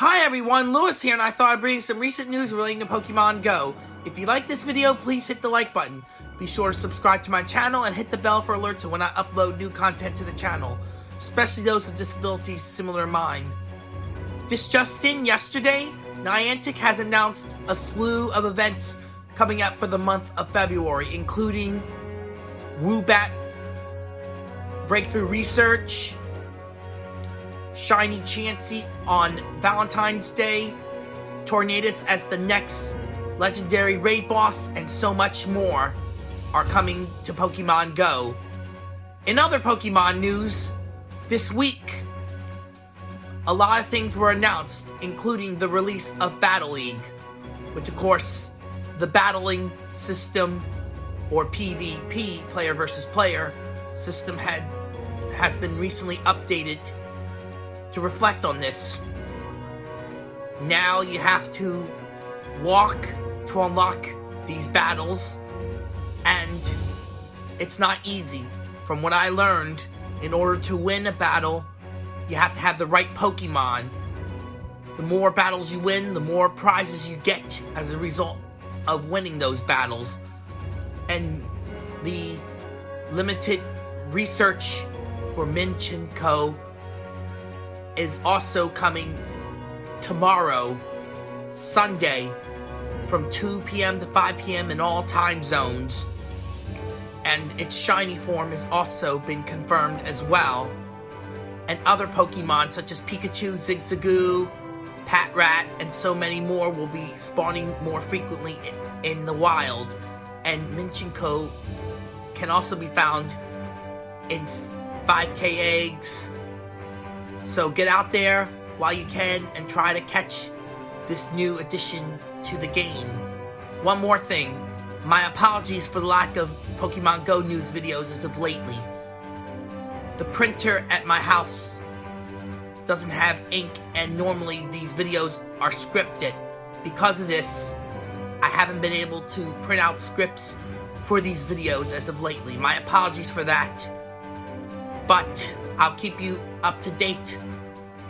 Hi everyone, Lewis here, and I thought I'd bring some recent news relating to Pokemon Go. If you like this video, please hit the like button. Be sure to subscribe to my channel and hit the bell for alerts when I upload new content to the channel, especially those with disabilities similar to mine. This just in, yesterday, Niantic has announced a slew of events coming up for the month of February, including Woobat Breakthrough Research, Shiny Chansey on Valentine's Day, Tornadus as the next legendary raid boss, and so much more are coming to Pokemon Go. In other Pokemon news, this week, a lot of things were announced, including the release of Battle League, which of course, the battling system, or PvP, player versus player, system had has been recently updated to reflect on this. Now you have to walk to unlock these battles, and it's not easy. From what I learned, in order to win a battle, you have to have the right Pokemon. The more battles you win, the more prizes you get as a result of winning those battles. And the limited research for Minccino is also coming tomorrow, Sunday, from 2 p.m. to 5 p.m. in all time zones. And its shiny form has also been confirmed as well. And other Pokemon such as Pikachu, Zigzagoon, Patrat, and so many more will be spawning more frequently in the wild. And Minccino can also be found in 5k eggs, so get out there while you can and try to catch this new addition to the game. One more thing, my apologies for the lack of Pokemon Go news videos as of lately. The printer at my house doesn't have ink and normally these videos are scripted. Because of this, I haven't been able to print out scripts for these videos as of lately. My apologies for that. But I'll keep you up to date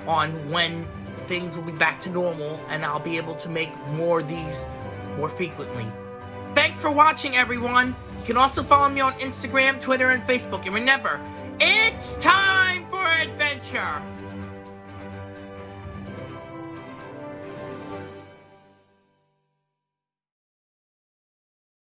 on when things will be back to normal and I'll be able to make more of these more frequently. Thanks for watching, everyone. You can also follow me on Instagram, Twitter, and Facebook. And remember, it's time for adventure.